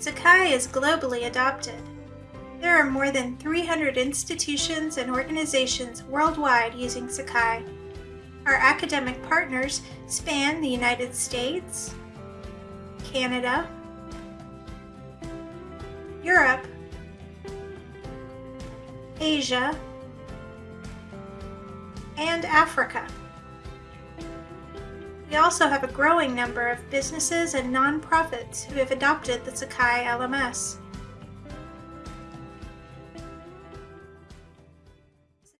Sakai is globally adopted. There are more than 300 institutions and organizations worldwide using Sakai. Our academic partners span the United States, Canada, Europe, Asia, and Africa. We also have a growing number of businesses and nonprofits who have adopted the Sakai LMS.